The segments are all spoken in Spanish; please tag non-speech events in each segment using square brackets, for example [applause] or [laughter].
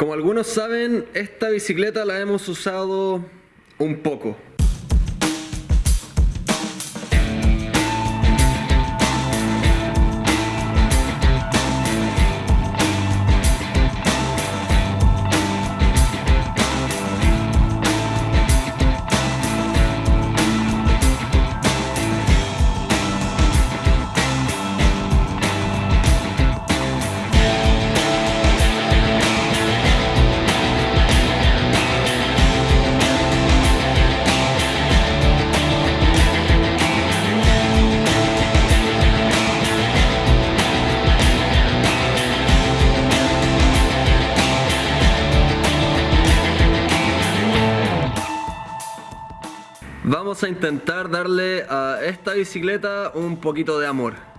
Como algunos saben, esta bicicleta la hemos usado un poco. Vamos a intentar darle a esta bicicleta un poquito de amor.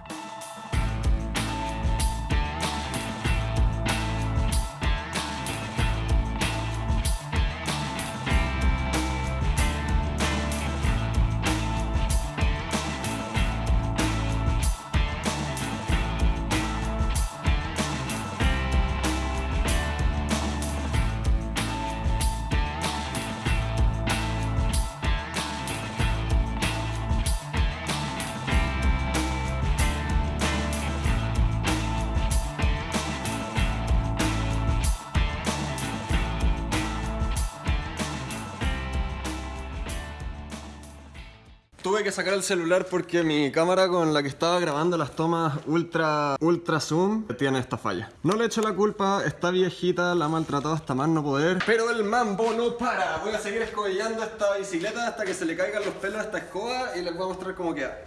Tuve que sacar el celular porque mi cámara con la que estaba grabando las tomas ultra ultra zoom tiene esta falla. No le echo la culpa, está viejita, la ha maltratado hasta más no poder. Pero el mambo no para. Voy a seguir escobillando esta bicicleta hasta que se le caigan los pelos a esta escoba y les voy a mostrar cómo queda.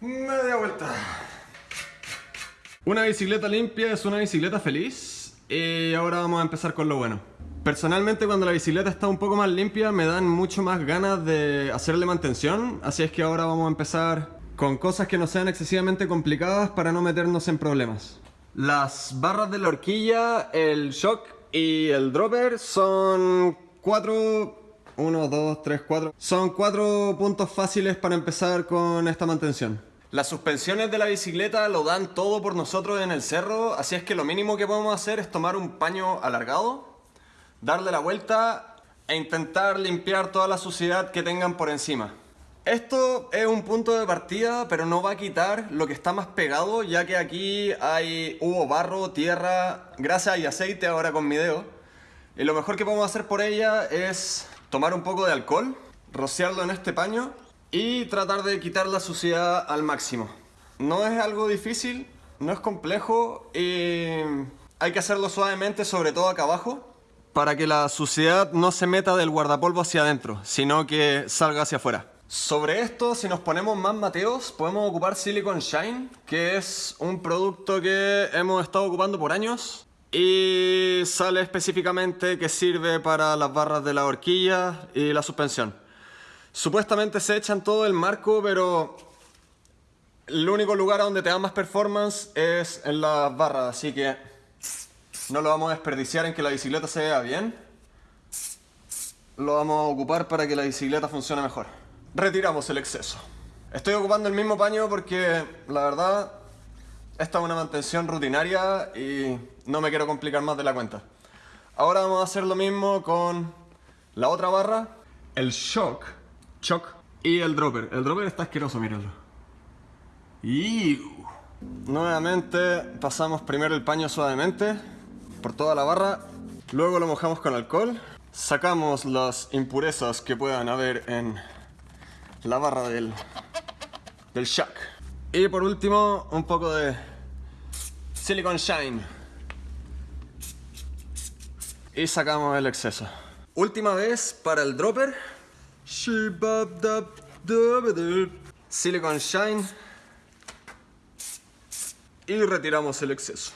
Media vuelta. Una bicicleta limpia es una bicicleta feliz. Y ahora vamos a empezar con lo bueno. Personalmente cuando la bicicleta está un poco más limpia me dan mucho más ganas de hacerle mantención, así es que ahora vamos a empezar con cosas que no sean excesivamente complicadas para no meternos en problemas. Las barras de la horquilla, el shock y el dropper son cuatro... 1, 2, 3, 4... Son cuatro puntos fáciles para empezar con esta mantención. Las suspensiones de la bicicleta lo dan todo por nosotros en el cerro, así es que lo mínimo que podemos hacer es tomar un paño alargado darle la vuelta e intentar limpiar toda la suciedad que tengan por encima. Esto es un punto de partida, pero no va a quitar lo que está más pegado, ya que aquí hay, hubo barro, tierra, grasa y aceite ahora con mi dedo. Y lo mejor que podemos hacer por ella es tomar un poco de alcohol, rociarlo en este paño y tratar de quitar la suciedad al máximo. No es algo difícil, no es complejo y hay que hacerlo suavemente, sobre todo acá abajo, para que la suciedad no se meta del guardapolvo hacia adentro, sino que salga hacia afuera. Sobre esto, si nos ponemos más mateos, podemos ocupar Silicon Shine, que es un producto que hemos estado ocupando por años y sale específicamente que sirve para las barras de la horquilla y la suspensión. Supuestamente se echan todo el marco, pero el único lugar donde te da más performance es en las barras, así que no lo vamos a desperdiciar en que la bicicleta se vea bien. Lo vamos a ocupar para que la bicicleta funcione mejor. Retiramos el exceso. Estoy ocupando el mismo paño porque, la verdad, esta es una mantención rutinaria y no me quiero complicar más de la cuenta. Ahora vamos a hacer lo mismo con la otra barra, el shock, shock y el dropper. El dropper está asqueroso, mírenlo. Nuevamente pasamos primero el paño suavemente por toda la barra, luego lo mojamos con alcohol, sacamos las impurezas que puedan haber en la barra del, del shock. Y por último, un poco de Silicon Shine. Y sacamos el exceso. Última vez para el dropper. Silicon Shine. Y retiramos el exceso.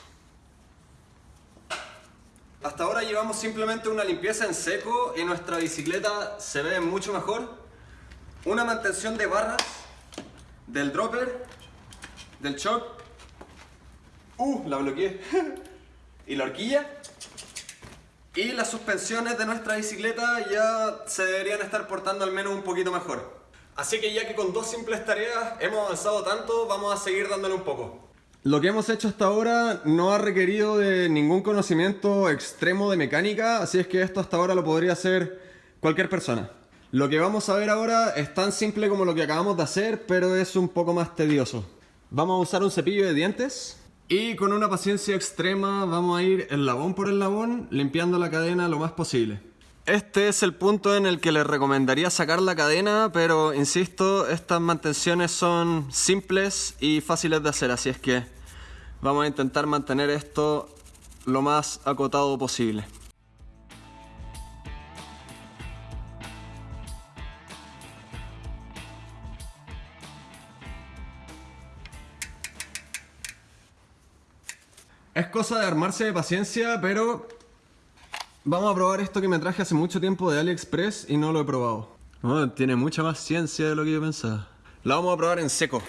Hasta ahora llevamos simplemente una limpieza en seco y nuestra bicicleta se ve mucho mejor. Una mantención de barras, del dropper, del shock. Uh, la bloqueé. [laughs] y la horquilla. Y las suspensiones de nuestra bicicleta ya se deberían estar portando al menos un poquito mejor. Así que ya que con dos simples tareas hemos avanzado tanto, vamos a seguir dándole un poco. Lo que hemos hecho hasta ahora no ha requerido de ningún conocimiento extremo de mecánica, así es que esto hasta ahora lo podría hacer cualquier persona. Lo que vamos a ver ahora es tan simple como lo que acabamos de hacer, pero es un poco más tedioso. Vamos a usar un cepillo de dientes y con una paciencia extrema vamos a ir el labón por el labón limpiando la cadena lo más posible. Este es el punto en el que les recomendaría sacar la cadena, pero insisto, estas mantenciones son simples y fáciles de hacer, así es que vamos a intentar mantener esto lo más acotado posible. Es cosa de armarse de paciencia, pero Vamos a probar esto que me traje hace mucho tiempo de AliExpress y no lo he probado. tiene mucha más ciencia de lo que yo pensaba. La vamos a probar en seco.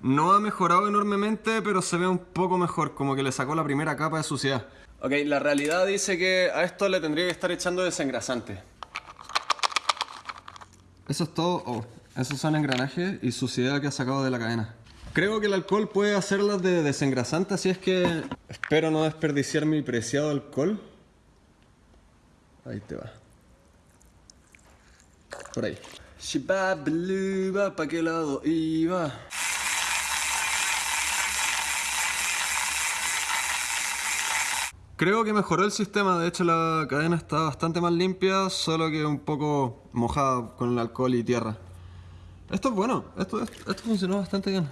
No ha mejorado enormemente, pero se ve un poco mejor, como que le sacó la primera capa de suciedad. Ok, la realidad dice que a esto le tendría que estar echando desengrasante. Eso es todo. Oh, esos son engranajes y suciedad que ha sacado de la cadena. Creo que el alcohol puede hacerlas de desengrasante, así es que espero no desperdiciar mi preciado alcohol. Ahí te va. Por ahí. ¿Para qué lado iba? Creo que mejoró el sistema, de hecho la cadena está bastante más limpia, solo que un poco mojada con el alcohol y tierra. Esto es bueno, esto, esto funcionó bastante bien.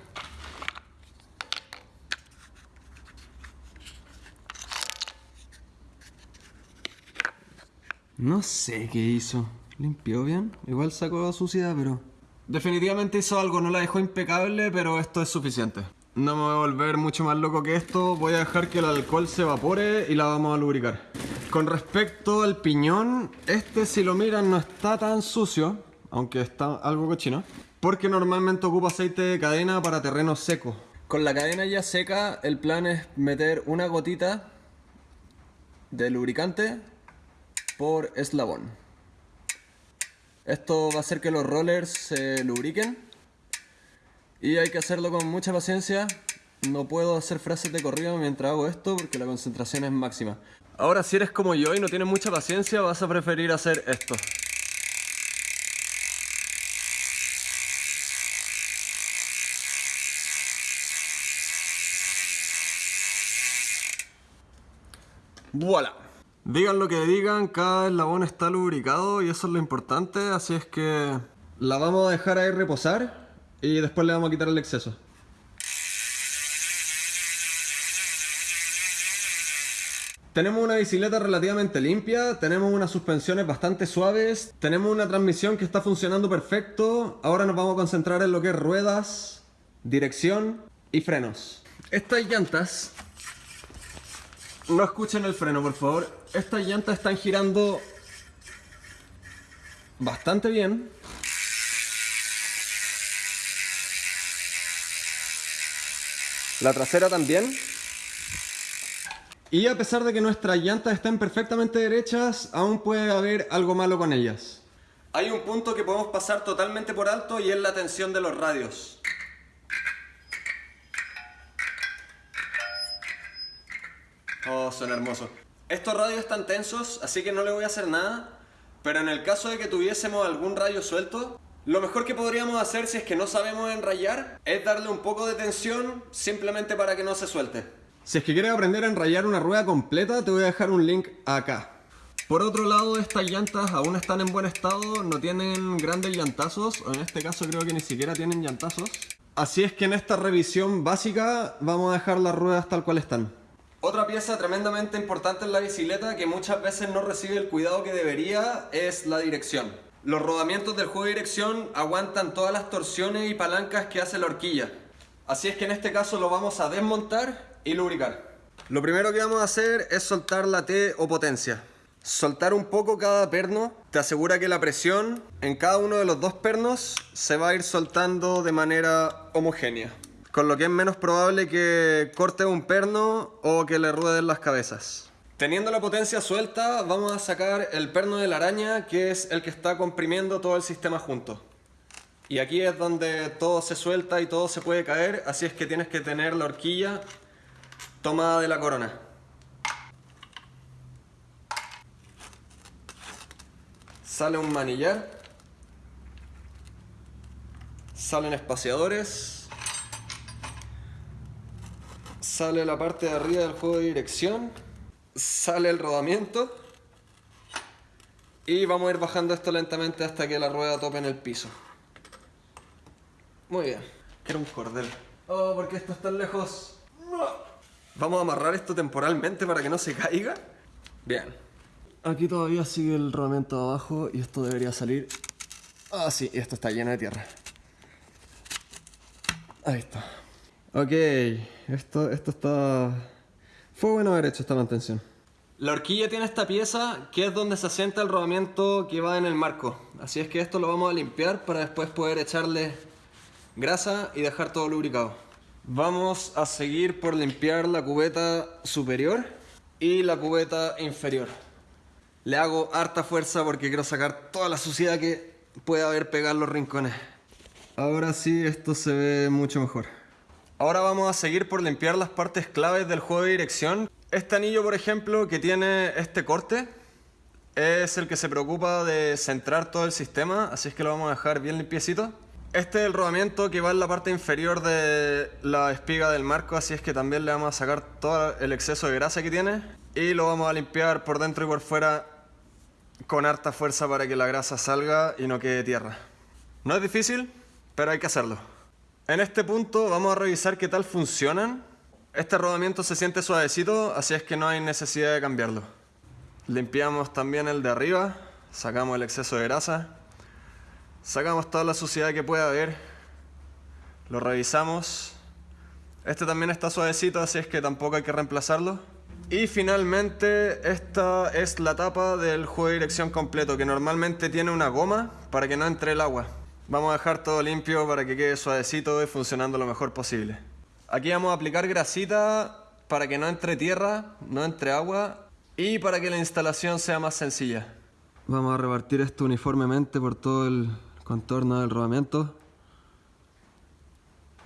No sé qué hizo. Limpió bien. Igual sacó suciedad, pero... Definitivamente hizo algo, no la dejó impecable, pero esto es suficiente. No me voy a volver mucho más loco que esto. Voy a dejar que el alcohol se evapore y la vamos a lubricar. Con respecto al piñón, este si lo miran no está tan sucio, aunque está algo cochino, porque normalmente ocupa aceite de cadena para terreno seco. Con la cadena ya seca, el plan es meter una gotita de lubricante por eslabón. Esto va a hacer que los rollers se lubriquen y hay que hacerlo con mucha paciencia. No puedo hacer frases de corrido mientras hago esto porque la concentración es máxima. Ahora si eres como yo y no tienes mucha paciencia vas a preferir hacer esto. ¡Voilà! Digan lo que digan, cada eslabón está lubricado y eso es lo importante, así es que la vamos a dejar ahí reposar y después le vamos a quitar el exceso. Tenemos una bicicleta relativamente limpia, tenemos unas suspensiones bastante suaves, tenemos una transmisión que está funcionando perfecto, ahora nos vamos a concentrar en lo que es ruedas, dirección y frenos. Estas llantas no escuchen el freno, por favor. Estas llantas están girando bastante bien. La trasera también. Y a pesar de que nuestras llantas estén perfectamente derechas, aún puede haber algo malo con ellas. Hay un punto que podemos pasar totalmente por alto y es la tensión de los radios. Oh, son hermosos. Estos radios están tensos, así que no le voy a hacer nada. Pero en el caso de que tuviésemos algún radio suelto, lo mejor que podríamos hacer si es que no sabemos enrayar es darle un poco de tensión simplemente para que no se suelte. Si es que quieres aprender a enrayar una rueda completa, te voy a dejar un link acá. Por otro lado, estas llantas aún están en buen estado, no tienen grandes llantazos, o en este caso creo que ni siquiera tienen llantazos. Así es que en esta revisión básica vamos a dejar las ruedas tal cual están. Otra pieza tremendamente importante en la bicicleta que muchas veces no recibe el cuidado que debería es la dirección. Los rodamientos del juego de dirección aguantan todas las torsiones y palancas que hace la horquilla. Así es que en este caso lo vamos a desmontar y lubricar. Lo primero que vamos a hacer es soltar la T o potencia. Soltar un poco cada perno te asegura que la presión en cada uno de los dos pernos se va a ir soltando de manera homogénea con lo que es menos probable que corte un perno o que le rueden las cabezas. Teniendo la potencia suelta, vamos a sacar el perno de la araña, que es el que está comprimiendo todo el sistema junto. Y aquí es donde todo se suelta y todo se puede caer, así es que tienes que tener la horquilla tomada de la corona. Sale un manillar. Salen espaciadores. Sale la parte de arriba del juego de dirección. Sale el rodamiento. Y vamos a ir bajando esto lentamente hasta que la rueda tope en el piso. Muy bien. Quiero un cordel. Oh, ¿por qué esto está tan lejos? Vamos a amarrar esto temporalmente para que no se caiga. Bien. Aquí todavía sigue el rodamiento abajo y esto debería salir. Ah, sí, esto está lleno de tierra. Ahí está. Ok, esto, esto está... Fue bueno haber hecho esta mantención. La horquilla tiene esta pieza que es donde se asienta el rodamiento que va en el marco. Así es que esto lo vamos a limpiar para después poder echarle grasa y dejar todo lubricado. Vamos a seguir por limpiar la cubeta superior y la cubeta inferior. Le hago harta fuerza porque quiero sacar toda la suciedad que pueda haber pegado los rincones. Ahora sí, esto se ve mucho mejor. Ahora vamos a seguir por limpiar las partes claves del juego de dirección. Este anillo, por ejemplo, que tiene este corte, es el que se preocupa de centrar todo el sistema, así es que lo vamos a dejar bien limpiecito. Este es el rodamiento que va en la parte inferior de la espiga del marco, así es que también le vamos a sacar todo el exceso de grasa que tiene y lo vamos a limpiar por dentro y por fuera con harta fuerza para que la grasa salga y no quede tierra. No es difícil, pero hay que hacerlo. En este punto vamos a revisar qué tal funcionan. Este rodamiento se siente suavecito, así es que no hay necesidad de cambiarlo. Limpiamos también el de arriba, sacamos el exceso de grasa. Sacamos toda la suciedad que pueda haber. Lo revisamos. Este también está suavecito, así es que tampoco hay que reemplazarlo. Y finalmente esta es la tapa del juego de dirección completo, que normalmente tiene una goma para que no entre el agua. Vamos a dejar todo limpio para que quede suavecito y funcionando lo mejor posible. Aquí vamos a aplicar grasita para que no entre tierra, no entre agua y para que la instalación sea más sencilla. Vamos a repartir esto uniformemente por todo el contorno del rodamiento.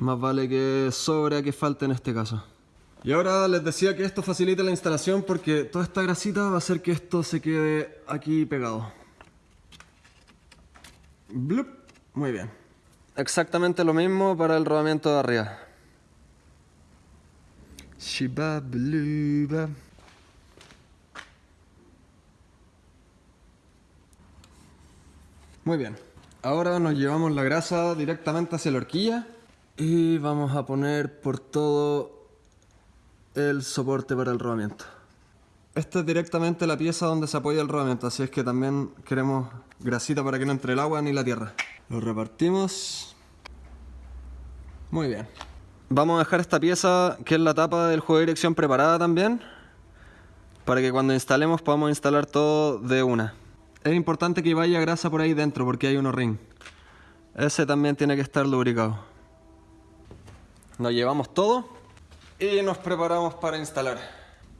Más vale que sobre a que falte en este caso. Y ahora les decía que esto facilita la instalación porque toda esta grasita va a hacer que esto se quede aquí pegado. Blup. Muy bien. Exactamente lo mismo para el rodamiento de arriba. Shiba Muy bien. Ahora nos llevamos la grasa directamente hacia la horquilla y vamos a poner por todo el soporte para el rodamiento. Esta es directamente la pieza donde se apoya el rodamiento, así es que también queremos grasita para que no entre el agua ni la tierra. Lo repartimos. Muy bien. Vamos a dejar esta pieza, que es la tapa del juego de dirección preparada también, para que cuando instalemos podamos instalar todo de una es importante que vaya grasa por ahí dentro porque hay unos ring. Ese también tiene que estar lubricado. Nos llevamos todo y nos preparamos para instalar.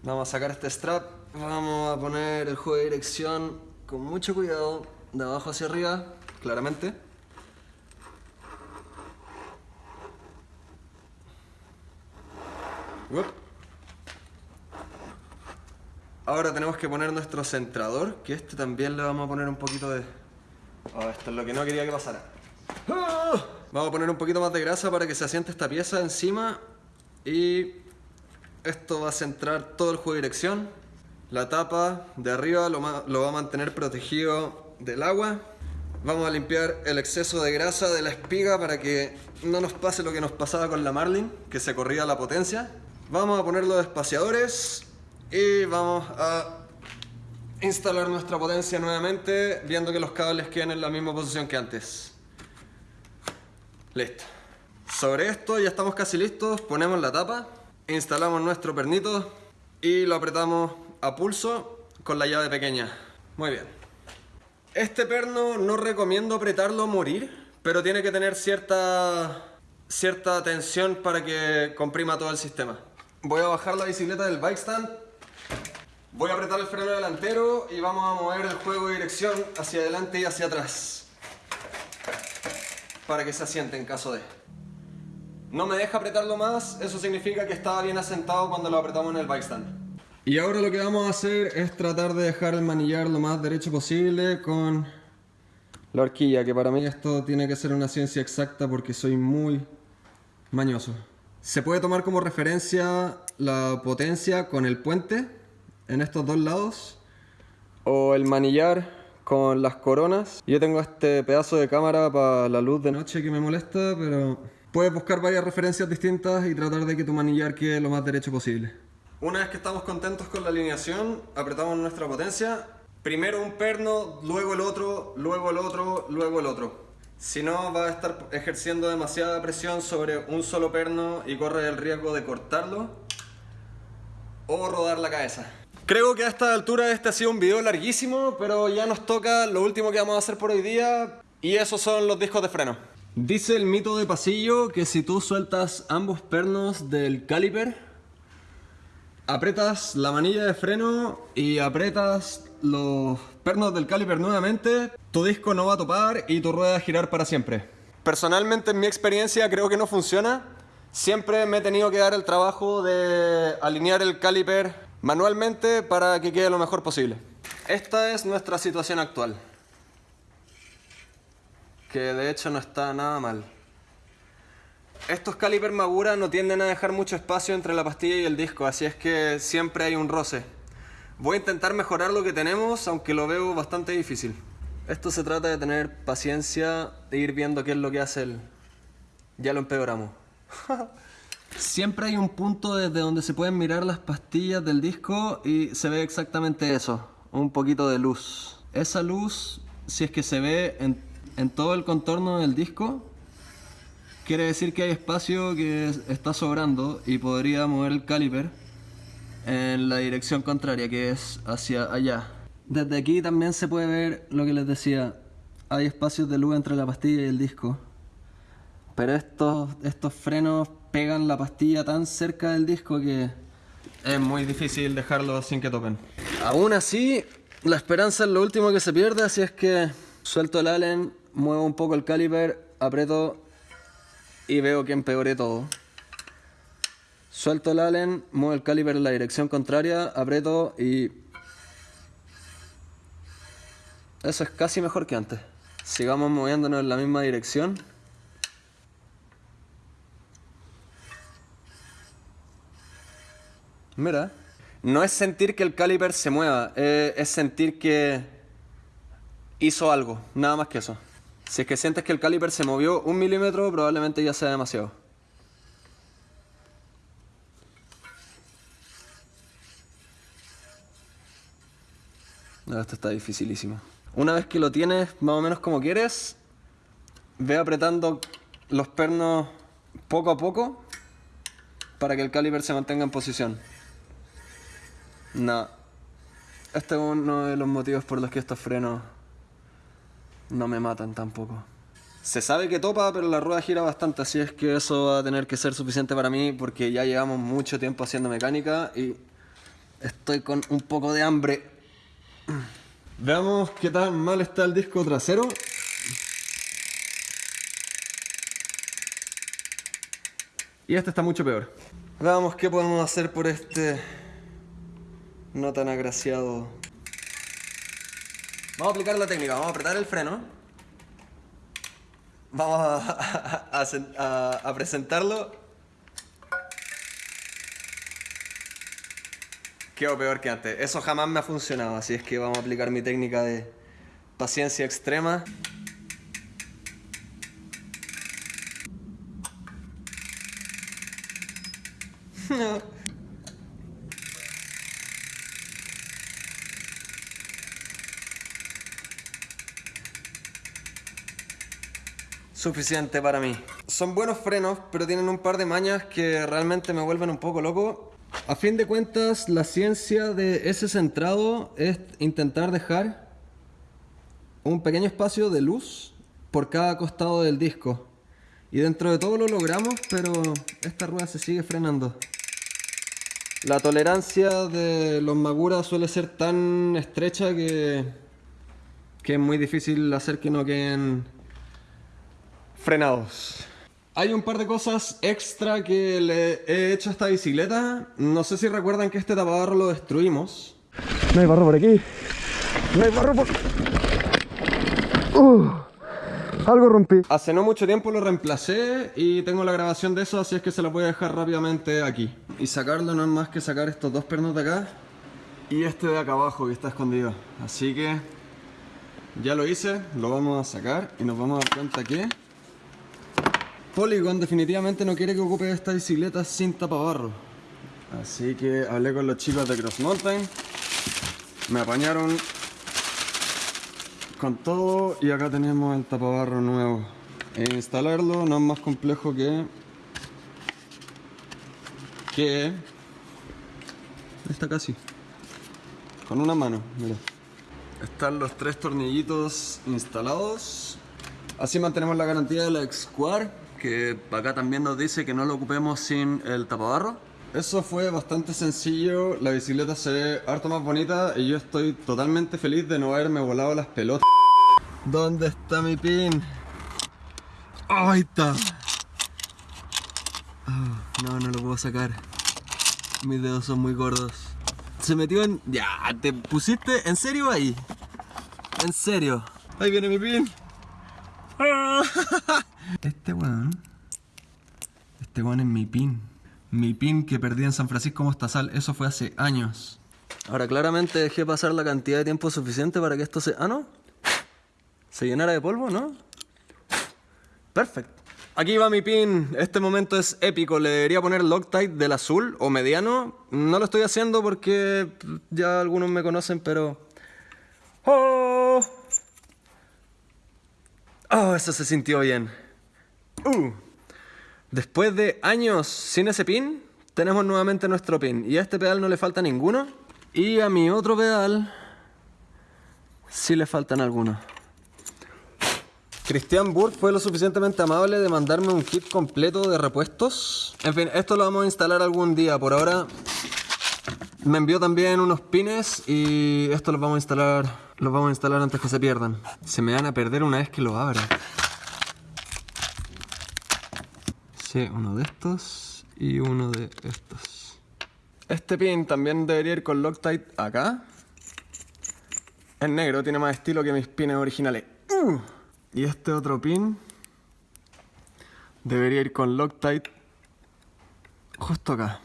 Vamos a sacar este strap, vamos a poner el juego de dirección con mucho cuidado, de abajo hacia arriba, claramente. Ahora tenemos que poner nuestro centrador, que este también le vamos a poner un poquito de... Oh, esto es lo que no quería que pasara. ¡Ah! Vamos a poner un poquito más de grasa para que se asiente esta pieza encima y esto va a centrar todo el juego de dirección. La tapa de arriba lo, lo va a mantener protegido del agua. Vamos a limpiar el exceso de grasa de la espiga para que no nos pase lo que nos pasaba con la Marlin, que se corría la potencia. Vamos a poner los espaciadores y vamos a instalar nuestra potencia nuevamente viendo que los cables queden en la misma posición que antes. Listo. Sobre esto ya estamos casi listos, ponemos la tapa, instalamos nuestro pernito y lo apretamos a pulso con la llave pequeña. Muy bien. Este perno no recomiendo apretarlo a morir, pero tiene que tener cierta, cierta tensión para que comprima todo el sistema. Voy a bajar la bicicleta del bike stand Voy a apretar el freno delantero y vamos a mover el juego de dirección hacia adelante y hacia atrás. para que se asiente en caso de. No me deja apretarlo más, eso significa que estaba bien asentado cuando lo apretamos en el bike stand. Y ahora lo que vamos a hacer es tratar de dejar el manillar lo más derecho posible con la horquilla, que para mí esto tiene que ser una ciencia exacta porque soy muy mañoso. Se puede tomar como referencia la potencia con el puente en estos dos lados o el manillar con las coronas. Yo tengo este pedazo de cámara para la luz de noche que me molesta, pero puedes buscar varias referencias distintas y tratar de que tu manillar quede lo más derecho posible. Una vez que estamos contentos con la alineación, apretamos nuestra potencia. Primero un perno, luego el otro, luego el otro, luego el otro. Si no, va a estar ejerciendo demasiada presión sobre un solo perno y corre el riesgo de cortarlo o rodar la cabeza. Creo que a esta altura este ha sido un video larguísimo, pero ya nos toca lo último que vamos a hacer por hoy día y esos son los discos de freno. Dice el mito de pasillo que si tú sueltas ambos pernos del caliper, apretas la manilla de freno y apretas los pernos del caliper nuevamente, tu disco no va a topar y tu rueda a girar para siempre. Personalmente en mi experiencia creo que no funciona. Siempre me he tenido que dar el trabajo de alinear el caliper manualmente para que quede lo mejor posible. Esta es nuestra situación actual. Que de hecho no está nada mal. Estos caliper Magura no tienden a dejar mucho espacio entre la pastilla y el disco, así es que siempre hay un roce. Voy a intentar mejorar lo que tenemos, aunque lo veo bastante difícil. Esto se trata de tener paciencia, de ir viendo qué es lo que hace el... Ya lo empeoramos. [laughs] Siempre hay un punto desde donde se pueden mirar las pastillas del disco y se ve exactamente eso, un poquito de luz. Esa luz, si es que se ve en, en todo el contorno del disco, quiere decir que hay espacio que está sobrando y podría mover el caliper en la dirección contraria, que es hacia allá. Desde aquí también se puede ver lo que les decía, hay espacios de luz entre la pastilla y el disco. Pero estos, estos frenos pegan la pastilla tan cerca del disco que es muy difícil dejarlo sin que toquen. Aún así, la esperanza es lo último que se pierde, así es que suelto el allen, muevo un poco el caliper, aprieto y veo que empeoré todo. Suelto el allen, muevo el caliper en la dirección contraria, aprieto y... Eso es casi mejor que antes. Sigamos moviéndonos en la misma dirección. Mira, no es sentir que el caliper se mueva, eh, es sentir que hizo algo, nada más que eso. Si es que sientes que el caliper se movió un milímetro, probablemente ya sea demasiado. Esto está dificilísimo. Una vez que lo tienes más o menos como quieres, ve apretando los pernos poco a poco para que el caliper se mantenga en posición. No. Este es uno de los motivos por los que estos frenos no me matan tampoco. Se sabe que topa, pero la rueda gira bastante, así es que eso va a tener que ser suficiente para mí porque ya llevamos mucho tiempo haciendo mecánica y estoy con un poco de hambre. Veamos qué tan mal está el disco trasero. Y este está mucho peor. Veamos qué podemos hacer por este no tan agraciado. Vamos a aplicar la técnica, vamos a apretar el freno. Vamos a, [laughs] a presentarlo. Quedo peor que antes. Eso jamás me ha funcionado, así es que vamos a aplicar mi técnica de paciencia extrema. [laughs] Suficiente para mí. Son buenos frenos, pero tienen un par de mañas que realmente me vuelven un poco loco. A fin de cuentas, la ciencia de ese centrado es intentar dejar un pequeño espacio de luz por cada costado del disco. Y dentro de todo lo logramos, pero esta rueda se sigue frenando. La tolerancia de los Magura suele ser tan estrecha que, que es muy difícil hacer que no queden frenados. Hay un par de cosas extra que le he hecho a esta bicicleta. No sé si recuerdan que este tapabarro lo destruimos. No hay barro por aquí. No hay barro por... Uh, algo rompí. Hace no mucho tiempo lo reemplacé y tengo la grabación de eso, así es que se la voy a dejar rápidamente aquí. Y sacarlo no es más que sacar estos dos pernos de acá y este de acá abajo que está escondido. Así que ya lo hice, lo vamos a sacar y nos vamos a dar cuenta que Polygon definitivamente no quiere que ocupe esta bicicleta sin tapabarro. Así que hablé con los chicos de Cross Mountain, me apañaron con todo y acá tenemos el tapabarro nuevo. E instalarlo no es más complejo que que está casi con una mano, mira. Están los tres tornillitos instalados. Así mantenemos la garantía de la X-Quar, que acá también nos dice que no lo ocupemos sin el tapabarro. Eso fue bastante sencillo, la bicicleta se ve harto más bonita y yo estoy totalmente feliz de no haberme volado las pelotas. ¿Dónde está mi pin? Ahí está. Ah, no, no lo puedo sacar. Mis dedos son muy gordos. Se metió en... Ya, te pusiste en serio ahí. En serio. Ahí viene mi pin. [laughs] Este weón. Este weón es mi pin. Mi pin que perdí en San Francisco Mostazal. Eso fue hace años. Ahora claramente dejé pasar la cantidad de tiempo suficiente para que esto se... Ah, ¿no? Se llenara de polvo, ¿no? Perfecto. Aquí va mi pin. Este momento es épico. Le debería poner Loctite del azul o mediano. No lo estoy haciendo porque ya algunos me conocen, pero... ¡Oh! ¡Oh! Eso se sintió bien. Uh. Después de años sin ese pin, tenemos nuevamente nuestro pin. Y a este pedal no le falta ninguno. Y a mi otro pedal sí le faltan algunos. Cristian Burke fue lo suficientemente amable de mandarme un kit completo de repuestos. En fin, esto lo vamos a instalar algún día. Por ahora me envió también unos pines y esto los vamos a instalar, los vamos a instalar antes que se pierdan. Se me van a perder una vez que lo abra. Uno de estos y uno de estos. Este pin también debería ir con Loctite acá. Es negro, tiene más estilo que mis pines originales. Uh. Y este otro pin debería ir con Loctite justo acá.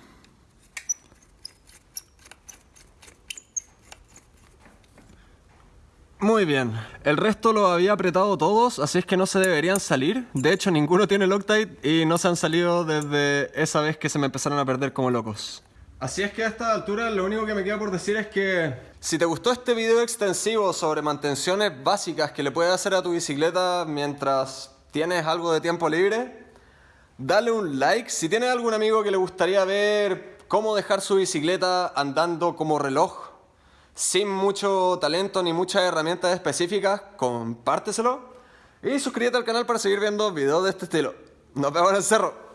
Muy bien, el resto lo había apretado todos, así es que no se deberían salir. De hecho, ninguno tiene Loctite y no se han salido desde esa vez que se me empezaron a perder como locos. Así es que a esta altura lo único que me queda por decir es que si te gustó este video extensivo sobre mantenciones básicas que le puedes hacer a tu bicicleta mientras tienes algo de tiempo libre, dale un like. Si tienes algún amigo que le gustaría ver cómo dejar su bicicleta andando como reloj, sin mucho talento ni muchas herramientas específicas, compárteselo. Y suscríbete al canal para seguir viendo videos de este estilo. Nos vemos en el cerro.